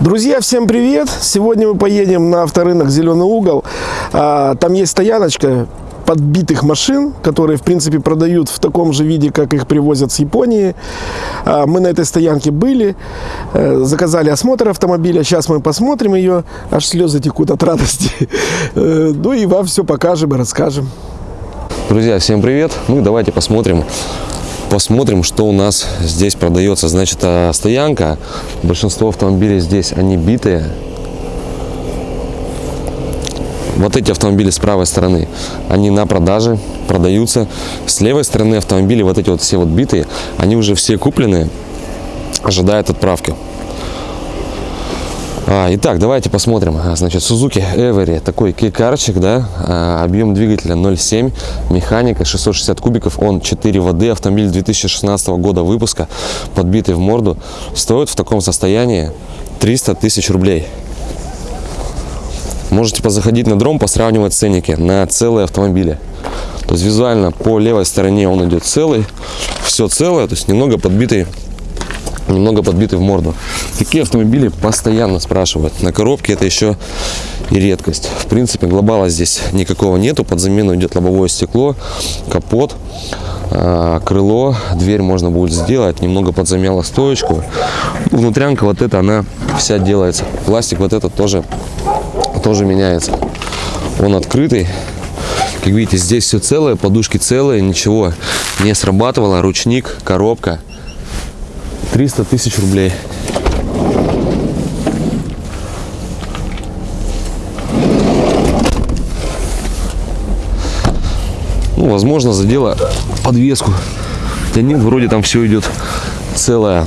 Друзья, всем привет! Сегодня мы поедем на авторынок «Зеленый угол». А, Там есть стояночка подбитых машин, которые, в принципе, продают в таком же виде, как их привозят с Японии. А, Мы на этой стоянке были, э, заказали осмотр автомобиля. Сейчас мы посмотрим ее, аж слезы текут от радости. Э, Ну и вам все покажем и расскажем. Друзья, всем привет! Ну давайте посмотрим, посмотрим, что у нас здесь продается. Значит, а, стоянка. Большинство автомобилей здесь, они битые. Вот эти автомобили с правой стороны, они на продаже, продаются. С левой стороны автомобили, вот эти вот все вот битые, они уже все куплены, ожидают отправки. А, итак, давайте посмотрим. А, Значит, Suzuki Every, такой кейкарчик, да, а, объем двигателя 0,7, механика 660 кубиков, он 4 воды, автомобиль 2016 года выпуска, подбитый в морду, стоит в таком состоянии 300 тысяч рублей. Можете позаходить на дром, посравнивать ценники на целые автомобили. То есть визуально по левой стороне он идет целый, все целое, то есть немного подбитый немного подбитый в морду. Такие автомобили постоянно спрашивают. На коробке это еще и редкость. В принципе, глобала здесь никакого нету. Под замену идет лобовое стекло, капот, а, крыло, дверь можно будет сделать. Немного подзамяла стоечку. Внутрянка вот эта, она вся делается. Пластик вот этот тоже, тоже меняется. Он открытый. Как видите, здесь все целое, подушки целые, ничего не срабатывало. Ручник, коробка. 300 тысяч рублей. Ну, возможно, задела подвеску. Да нет, вроде там все идет целое.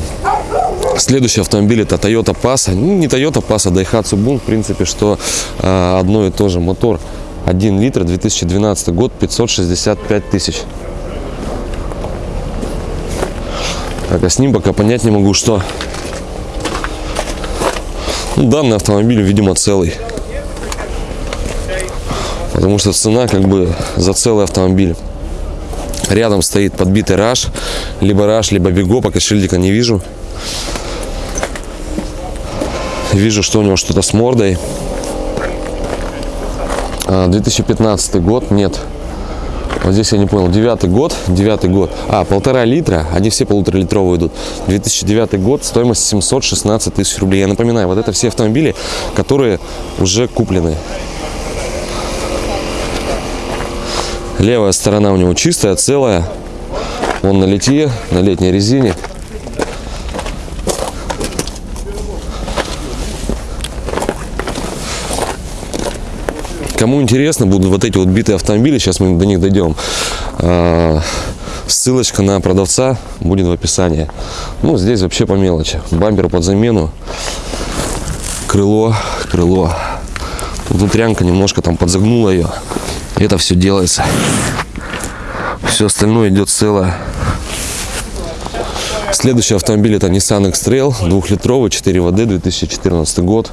Следующий автомобиль это Toyota Passa. Ну, не Toyota Passa, Daihatsu Bun. В принципе, что а, одно и то же. Мотор 1 литр, 2012 год, 565 тысяч. Так, а с ним пока понять не могу, что ну, данный автомобиль, видимо, целый. Потому что цена как бы за целый автомобиль. Рядом стоит подбитый раш, либо раш, либо бего, пока шильдика не вижу. Вижу, что у него что-то с мордой. А, 2015 год, нет. Вот здесь я не понял, девятый год, девятый год, а, полтора литра, они все полуторалитровые идут. 2009 год, стоимость 716 тысяч рублей. Я напоминаю, вот это все автомобили, которые уже куплены. Левая сторона у него чистая, целая. Он на литье, на летней резине. Кому интересно будут вот эти вот битые автомобили, сейчас мы до них дойдем. А, Ссылочка на продавца будет в описании. Ну, здесь вообще по мелочи. Бампер под замену. Крыло, крыло. Внутрянка немножко там подзагнула ее. Это все делается. Все остальное идет целое. Следующий автомобиль это Nissan X-Trail, двухлитровый, 4 ВД, 2014 год,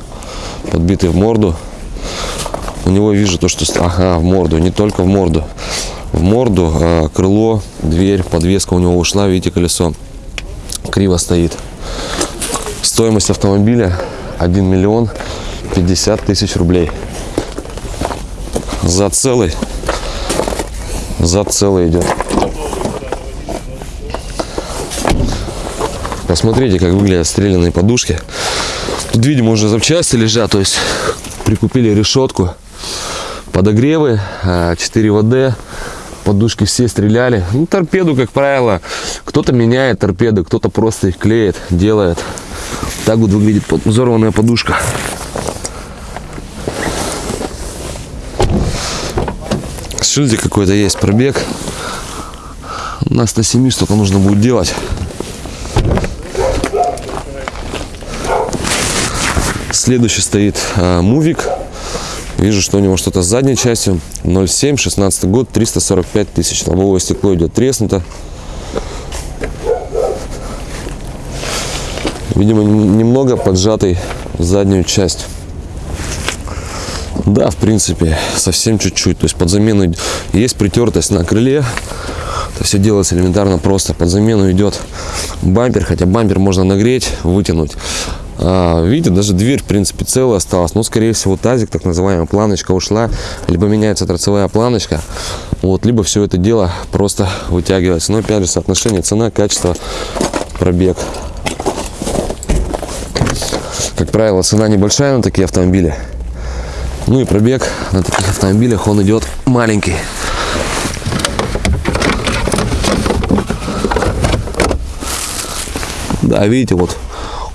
подбитый в морду. У него вижу то, что... Ага, в морду, не только в морду. В морду, а, крыло, дверь, подвеска у него ушла, видите, колесо криво стоит. Стоимость автомобиля 1 миллион 50 тысяч рублей. За целый, за целый идет. Посмотрите, как выглядят стрелянные подушки. Тут, видимо, уже запчасти лежат, то есть прикупили решетку, подогревы, 4 ВД, подушки все стреляли. Ну, торпеду, как правило, кто-то меняет торпеды, кто-то просто их клеит, делает. Так вот выглядит взорванная подушка. Шильдик какой-то есть, пробег. У нас на 7 что-то нужно будет делать. Следующий стоит а, Мувик. Вижу, что у него что-то с задней частью. 0,7, 16 год, 345 тысяч. Лобовое стекло идет треснуто. Видимо, нем- немного поджатый заднюю часть. Да, в принципе, совсем чуть-чуть. То есть под замену есть притертость на крыле. Это все делается элементарно просто. Под замену идет бампер, хотя бампер можно нагреть, вытянуть. А, видите, даже дверь, в принципе, целая осталась. Но, скорее всего, тазик, так называемая планочка ушла. Либо меняется торцевая планочка. Вот, либо все это дело просто вытягивается. Но, опять же, соотношение цена, качество, пробег. Как правило, цена небольшая на такие автомобили. Ну и пробег на таких автомобилях он идет маленький. Да, видите, вот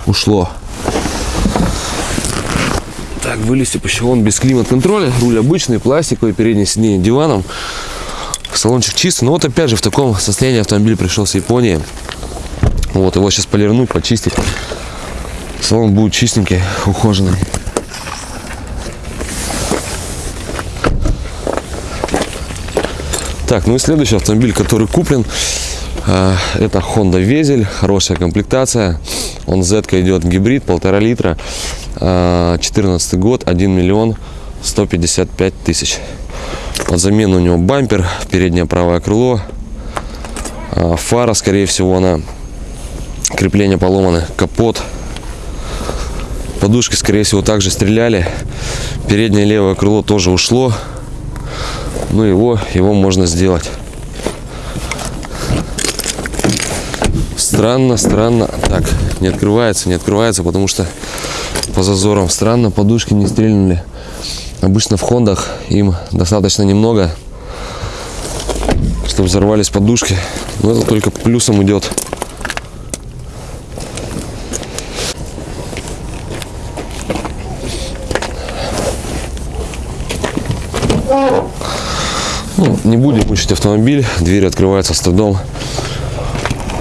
ушло. Так, вылезти он без климат-контроля. Руль обычный, пластиковый, переднее сиденье диваном. Салончик чистый. Но вот опять же в таком состоянии автомобиль пришел с Японии. Вот, его сейчас полирнуть, почистить. Салон будет чистенький, ухоженный. Так, ну и следующий автомобиль, который куплен, э, это Honda Везель, хорошая комплектация. Он Z идет гибрид, полтора литра, 14 год, 1 миллион 155 тысяч. Под замену у него бампер, переднее правое крыло, э, фара, скорее всего, она крепления поломаны, капот. Подушки, скорее всего, также стреляли. Переднее левое крыло тоже ушло. Ну, его, его можно сделать. Странно, странно. Так, не открывается, не открывается, потому что по зазорам странно, подушки не стрельнули. Обычно в хондах им достаточно немного, чтобы взорвались подушки. Но это только плюсом идет. Ну, не будем мучить автомобиль, двери открываются с трудом.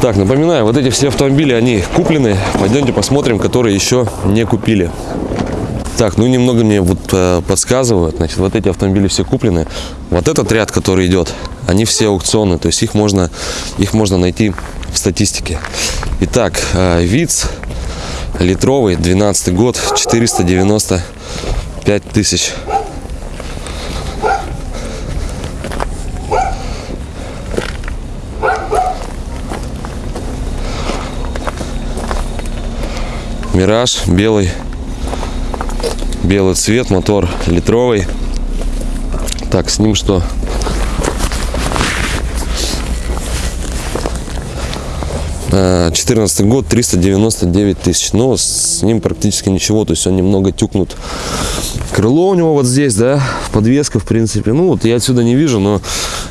Так, напоминаю, вот эти все автомобили, они куплены. Пойдемте посмотрим, которые еще не купили. Так, ну немного мне вот э, подсказывают. Значит, вот эти автомобили все куплены. Вот этот ряд, который идет, они все аукционные. То есть их можно, их можно найти в статистике. Итак, э, ВИЦ литровый, 12 год, 495 тысяч. Мираж белый. Белый цвет, мотор литровый. Так, с ним что? А, 14 год, 399 тысяч. Но с ним практически ничего. То есть он немного тюкнут. Крыло у него вот здесь, да, подвеска, в принципе. Ну, вот я отсюда не вижу, но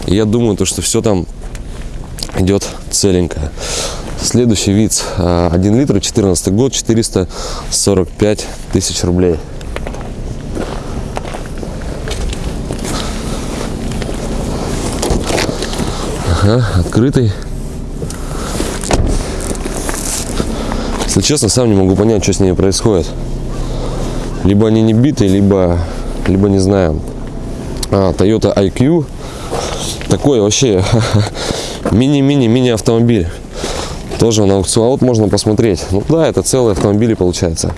я думаю, то, что все там идет целенькое. Следующий вид 1 литр, 14 год, 445 тысяч рублей. Ага, открытый. Если честно, сам не могу понять, что с ними происходит. Либо они не битые, либо, либо не знаю. А, Toyota IQ. Такой вообще мини-мини-мини автомобиль. Тоже на аукцион. А можно посмотреть. Ну да, это целый автомобиль получается.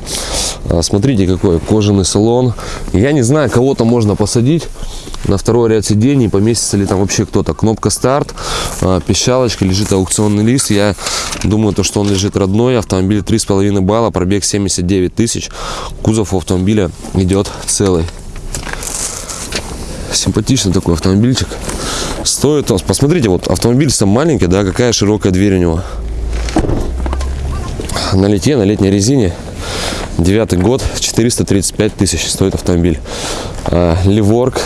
А, смотрите, какой кожаный салон. Я не знаю, кого-то можно посадить на второй ряд сидений, поместится ли там вообще кто-то. Кнопка старт, а, пищалочка, лежит аукционный лист. Я думаю, то, что он лежит родной. Автомобиль 3,5 балла, пробег 79 тысяч. Кузов автомобиля идет целый. Симпатичный такой автомобильчик. Стоит он, посмотрите, вот автомобиль сам маленький, да, какая широкая дверь у него. На лите, на летней резине. Девятый год, 435 тысяч стоит автомобиль. А, Ливорг,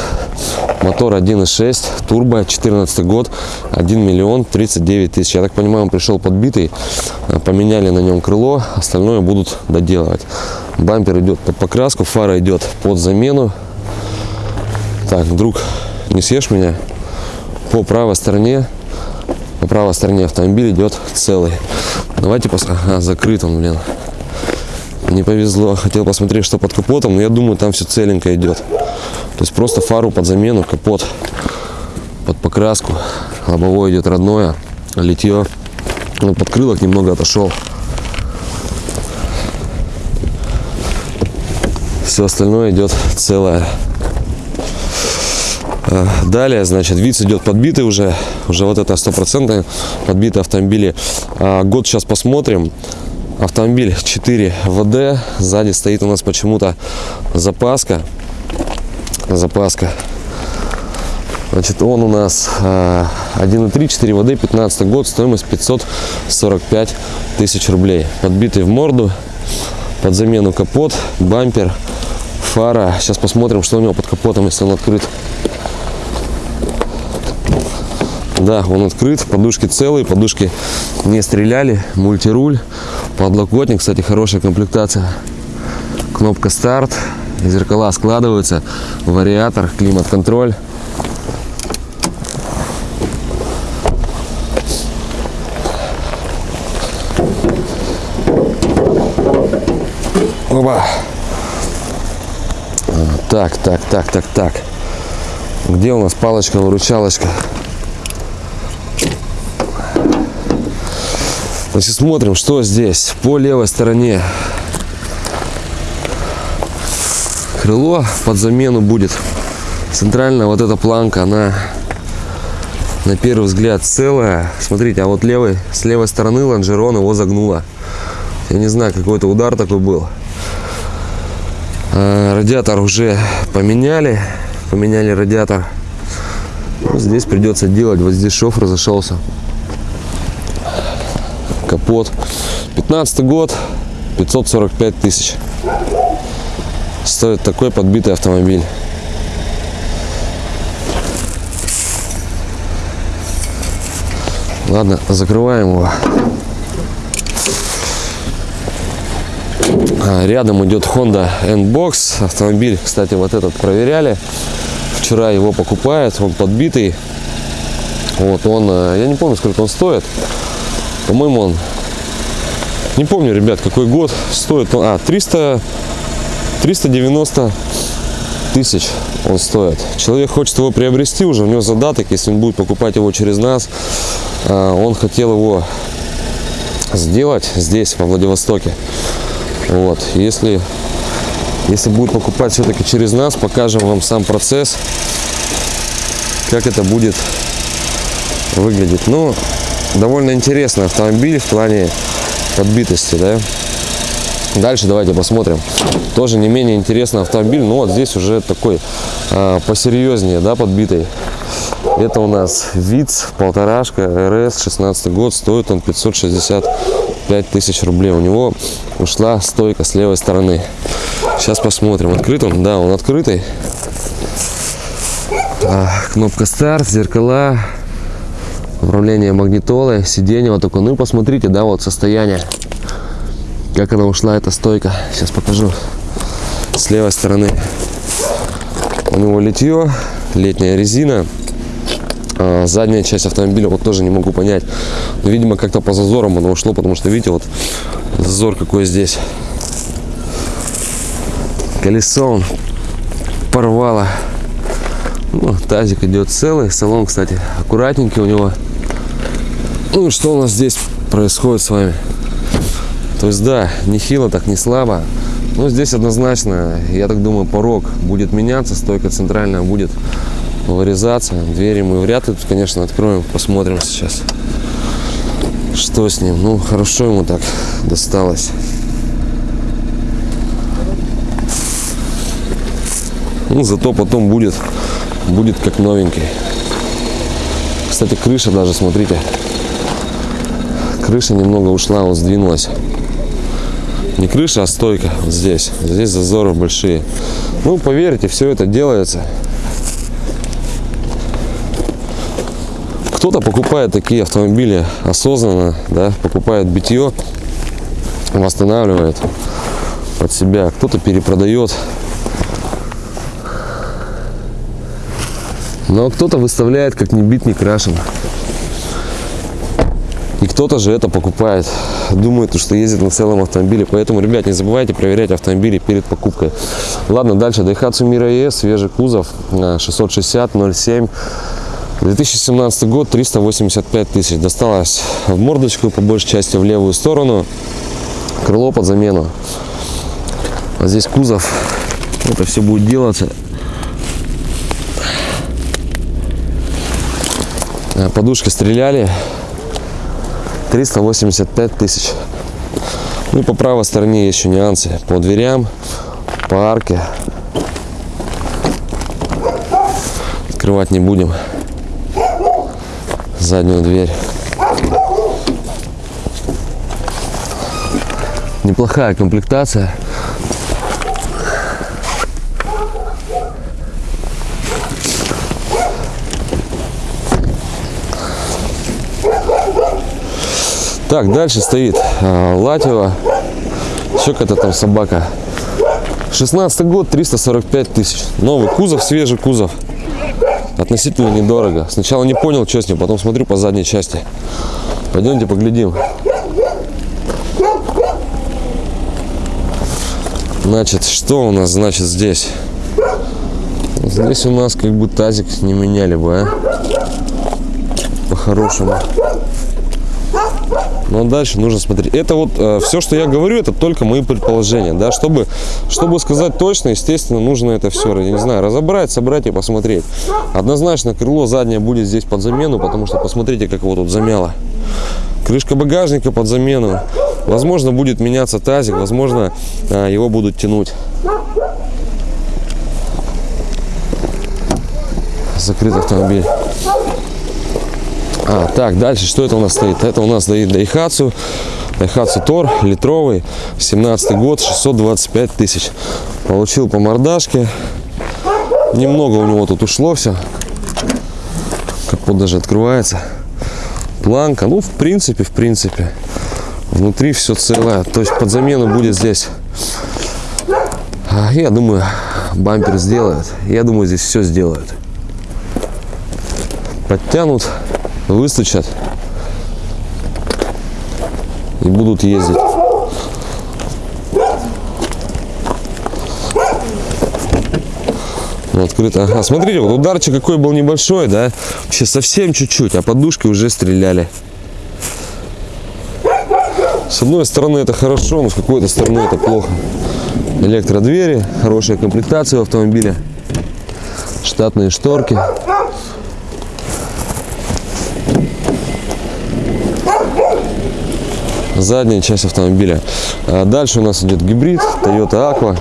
мотор 1.6, турбо, 14 год, 1 миллион 39 тысяч. Я так понимаю, он пришел подбитый, а, поменяли на нем крыло, остальное будут доделывать. Бампер идет под покраску, фара идет под замену. Так, друг, не съешь меня? По правой стороне, по правой стороне автомобиль идет целый. Давайте посмотрим. Ага, закрыт он, блин. Не повезло. Хотел посмотреть, что под капотом, но я думаю, там все целенько идет. То есть просто фару под замену, капот под покраску. Лобовое идет родное, литье. Ну, подкрылок немного отошел. Все остальное идет целое. А, Далее, значит, ВИЦ идет подбитый уже. Уже вот это стопроцентные подбитые автомобили. А, Год сейчас посмотрим. Автомобиль 4 ВД. Сзади стоит у нас почему-то запаска. Запаска. Значит, он у нас э, 1.3, 4 ВД, 15 год, стоимость 545 тысяч рублей. Подбитый в морду, под замену капот, бампер, фара. Сейчас посмотрим, что у него под капотом, если он открыт. Да, он открыт, подушки целые, подушки не стреляли, мультируль, подлокотник, кстати, хорошая комплектация. Кнопка старт, зеркала складываются, вариатор, климат-контроль. Оба. А, Так, так, так, так, так. Где у нас палочка-выручалочка? Значит, смотрим, что здесь. По левой стороне крыло под замену будет. Центральная вот эта планка, она на первый взгляд целая. Смотрите, а вот левой, с левой стороны лонжерон его загнуло. Я не знаю, какой-то удар такой был. А, Радиатор уже поменяли. Поменяли радиатор. Ну, здесь придется делать. Вот здесь шов разошелся. Капот. 15 год. 545 тысяч. Стоит такой подбитый автомобиль. Ладно, закрываем его. А, Рядом идет Honda N-Box. Автомобиль, кстати, вот этот проверяли. Вчера его покупают. Он подбитый. Вот он, э, я не помню, сколько он стоит. По-моему, он, не помню, ребят, какой год стоит. А, 300, 390 тысяч он стоит. Человек хочет его приобрести уже, у него задаток, если он будет покупать его через нас. а, Он хотел его сделать здесь, во Владивостоке. Вот, если, если будет покупать все-таки через нас, покажем вам сам процесс, как это будет выглядеть. Ну, довольно интересный автомобиль в плане подбитости, да. Дальше давайте посмотрим. Тоже не менее интересный автомобиль, но вот здесь уже такой а, посерьезнее, да, подбитый. Это у нас ВИЦ, полторашка, РС, 16 год, стоит он 565 тысяч рублей. У него ушла стойка с левой стороны. Сейчас посмотрим, открыт он? Да, он открытый. А, кнопка старт, зеркала, управление магнитолой, сиденье вот такое. Ну и посмотрите, да, вот состояние, как она ушла, эта стойка. Сейчас покажу. С левой стороны у него литье, летняя резина. А, задняя часть автомобиля вот тоже не могу понять. Но, видимо, как-то по зазорам оно ушло, потому что, видите, вот зазор какой здесь. Колесо он порвало. Ну, тазик идет целый. Салон, кстати, аккуратненький у него. Ну что у нас здесь происходит с вами? То есть, да, не хило, так не слабо. Но здесь однозначно, я так думаю, порог будет меняться, стойка центральная будет вырезаться. Двери мы вряд ли тут, конечно, откроем, посмотрим сейчас, что с ним. Ну, хорошо ему так досталось. Ну, зато потом будет, будет как новенький. Кстати, крыша даже, смотрите, крыша немного ушла, вот сдвинулась. Не крыша, а стойка вот здесь. Здесь зазоры большие. Ну, поверьте, все это делается. Кто-то покупает такие автомобили осознанно, да, покупает битье, восстанавливает под себя. Кто-то перепродает. Но кто-то выставляет как не бит, не крашен. Кто-то же это покупает. Думает, что ездит на целом автомобиле. Поэтому, ребят, не забывайте проверять автомобили перед покупкой. Ладно, дальше. Daihatsu Mira ES, свежий кузов, э, 660 07. 2017 год, 385 тысяч. Досталось в мордочку, по большей части в левую сторону. Крыло под замену. А здесь кузов. Это все будет делаться. Э, Подушки стреляли. 385 тысяч. Ну по правой стороне еще нюансы. По дверям, по арке. Открывать не будем. Заднюю дверь. Неплохая комплектация. Так, дальше стоит а, Латева. Еще какая-то там собака. 16 год, 345 тысяч. Новый кузов, свежий кузов. Относительно недорого. Сначала не понял, что с ним, потом смотрю по задней части. Пойдемте поглядим. Значит, что у нас значит здесь? Здесь у нас как бы тазик не меняли бы, а? По-хорошему. Но дальше нужно смотреть. Это вот э, все, что я говорю, это только мои предположения, да. Чтобы, чтобы сказать точно, естественно, нужно это все, я не знаю, разобрать, собрать и посмотреть. Однозначно крыло заднее будет здесь под замену, потому что посмотрите, как его тут замяло. Крышка багажника под замену. Возможно, будет меняться тазик, возможно, э, его будут тянуть. Закрыт автомобиль. А, так, дальше, что это у нас стоит? Это у нас стоит Daihatsu. Daihatsu Тор, литровый, 17 год, 625 тысяч. Получил по мордашке. Немного у него тут ушло все. Капот даже открывается. Планка, ну, в принципе, в принципе. Внутри все целое. То есть под замену будет здесь. А, Я думаю, бампер сделают. Я думаю, здесь все сделают. Подтянут выстучат и будут ездить. Ну, открыто. Ага, смотрите, вот ударчик какой был небольшой, да? Вообще совсем чуть-чуть, а подушки уже стреляли. С одной стороны это хорошо, но с какой-то стороны это плохо. Электродвери, хорошая комплектация в автомобиле, штатные шторки. Задняя часть автомобиля. А Дальше у нас идет гибрид Toyota Aqua.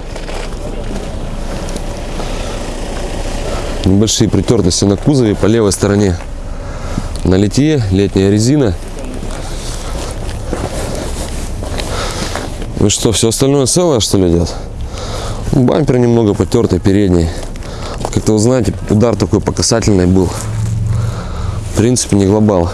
Небольшие притертости на кузове по левой стороне. На литье летняя резина. Ну что, все остальное целое, что ли, идет? Бампер немного потертый, передний. Как-то, вы знаете, удар такой по касательной был. В принципе, не глобал.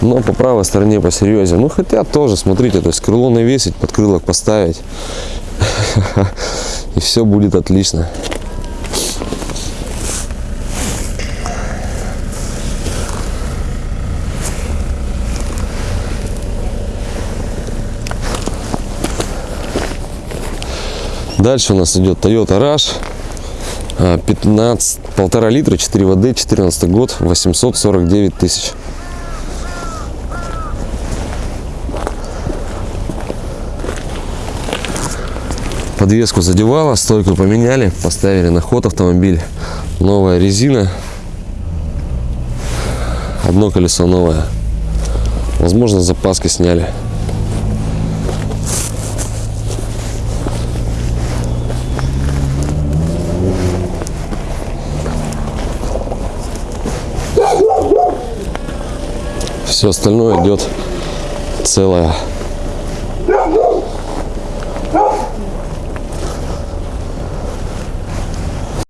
Но по правой стороне посерьезнее. Ну, хотя тоже, смотрите, то есть крыло навесить, подкрылок поставить, и все будет отлично. Дальше у нас идет Toyota Rush 15, полтора литра, 4 воды, 14 год, 849 тысяч. Подвеску задевала, стойку поменяли, поставили на ход автомобиль. Новая резина. Одно колесо новое. Возможно, запаски сняли. Все остальное идет целое.